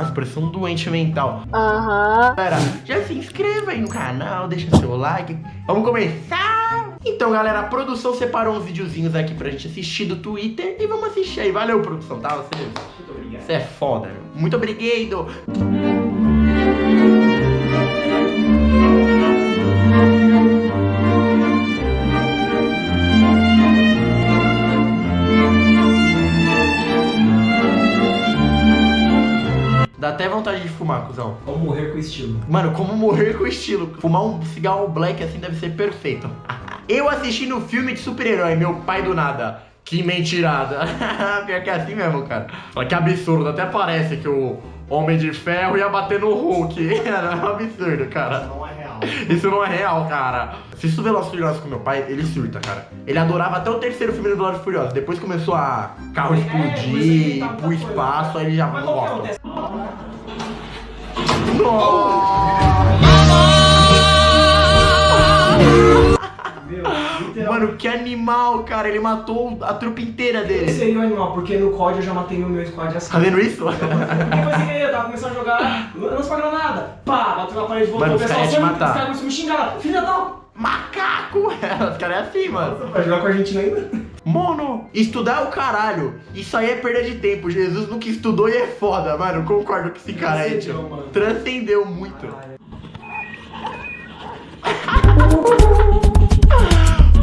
Nossa, parece um doente mental. Aham. Galera, já se inscreva aí no canal, deixa seu like. Vamos começar! Então, galera, a produção separou uns videozinhos aqui pra gente assistir do Twitter e vamos assistir aí. Valeu, produção, tá? Você, Muito obrigado. você é foda, meu. Muito obrigado. Dá até vontade de fumar, cuzão. Vou morrer com estilo. Mano, como morrer com estilo. Fumar um cigarro black assim deve ser perfeito. Eu assistindo um filme de super-herói, meu pai do nada. Que mentirada. Pior que é assim mesmo, cara. Olha que absurdo. Até parece que o Homem de Ferro ia bater no Hulk. Era um absurdo, cara. Não é real. Isso não é real, cara. Se isso Velozes Furiosos com meu pai, ele surta, cara. Ele adorava até o terceiro filme do Velozes Furiosos. Depois começou a carro É, explodir, ir pro espaço, aí ele já Mas Mano, que animal, cara. Ele matou a trupe inteira Esse dele. seria o animal, porque no COD eu já matei no meu squad assim. Tá vendo isso? Foi sem querer, eu tava começando a jogar, lança pra granada, pá, bateu na parede, voltou, Mano, o pessoal "Sangue", matar. os caras começaram a me xingar, filha da... Macaco! Os caras é assim, mano. Vai jogar com a Argentina ainda? Mono, estudar é o caralho. Isso aí é perda de tempo. Jesus nunca estudou e é foda, mano. Concordo com esse cara aí, Transcendeu, tio. mano. Transcendeu muito.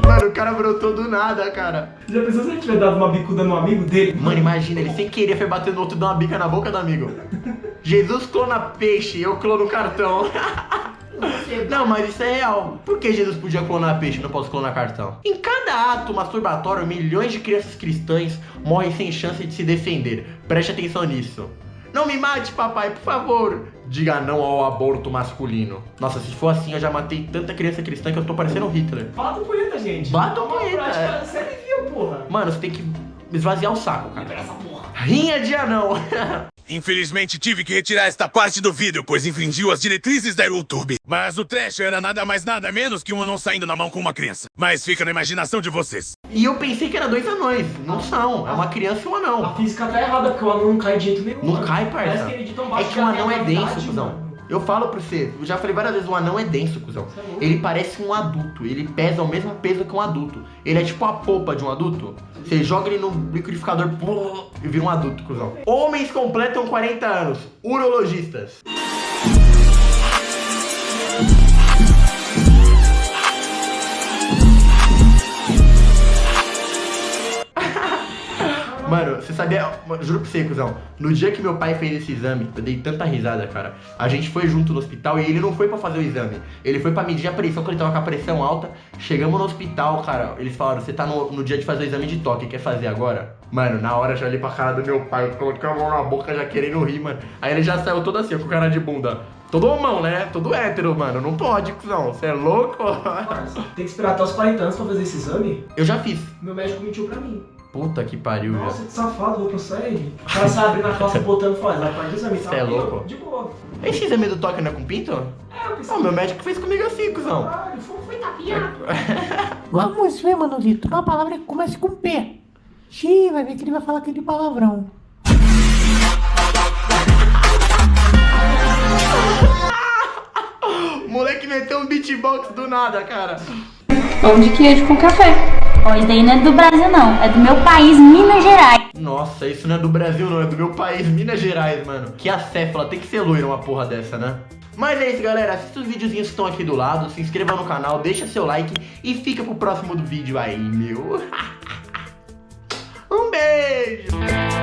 Mano, o cara brotou do nada, cara. Já pensou se ele tivesse dado uma bicuda no amigo dele? Mano, imagina, ele sem querer foi bater no outro e dar uma bica na boca do amigo. Jesus clona peixe, eu clono cartão. Não, mas isso é real. Por que Jesus podia clonar peixe e não posso clonar cartão? Em cada ato masturbatório, milhões de crianças cristãs morrem sem chance de se defender. Preste atenção nisso. Não me mate, papai, por favor. Diga não ao aborto masculino. Nossa, se for assim, eu já matei tanta criança cristã que eu tô parecendo Hitler. Bata punheta, gente. Bata É punheta, séria e viu, porra. Mano, você tem que esvaziar o saco, cara. Libera essa porra. Rinha de anão. Infelizmente tive que retirar esta parte do vídeo, pois infringiu as diretrizes da YouTube. Mas o trash era nada mais nada menos que um anão saindo na mão com uma criança. Mas fica na imaginação de vocês. E eu pensei que era dois anões. Não são. É uma criança e um A anão. física tá errada, porque o anão não cai de jeito nenhum. Não cai, Parece parça. É baixo que o anão é a denso, cuzão. Eu falo pra você, eu já falei várias vezes, o anão é denso, cuzão. É. Ele parece um adulto, ele pesa o mesmo peso que um adulto. Ele é tipo a polpa de um adulto. Você joga ele no liquidificador e vira um adulto, cuzão. Homens completam 40 anos, urologistas. Você sabia, juro pra você, cuzão, no dia que meu pai fez esse exame, eu dei tanta risada, cara. A gente foi junto no hospital e ele não foi pra fazer o exame. Ele foi pra medir a pressão, quando ele tava com a pressão alta. Chegamos no hospital, cara, eles falaram, você tá no, no dia de fazer o exame de toque, quer fazer agora? Mano, na hora já olhei pra cara do meu pai, eu coloquei a mão na boca já querendo rir, mano. Aí ele já saiu todo assim, com cara de bunda. Todo homão, né? Todo hétero, mano. Não pode, cuzão. Você é louco? Parça, Tem que esperar até os 40 anos pra fazer esse exame? Eu já fiz. Meu médico mentiu pra mim. Puta que pariu, já. Nossa, que safado, vou processar ele. O cara sai abrindo a calça botando e faz, vai parte do exame. tá? Cê é louco? De boa. Esse exame do toque não é com pinto? É, eu pensei. Ah, meu médico fez comigo assim, cuzão. Caralho, foi, foi tapiado. Vamos ver, Manolito. Uma palavra que começa com P. Xiii, vai ver que ele vai falar aquele palavrão. O moleque meteu um beatbox do nada, cara. Pão de queijo com café. Ó, isso daí não é do Brasil, não. É do meu país, Minas Gerais. Nossa, isso não é do Brasil, não. É do meu país, Minas Gerais, mano. Que acéfala. Tem que ser loira uma porra dessa, né? Mas é isso, galera. Assista os videozinhos que estão aqui do lado. Se inscreva no canal, deixa seu like e fica pro próximo do vídeo aí, meu. um beijo.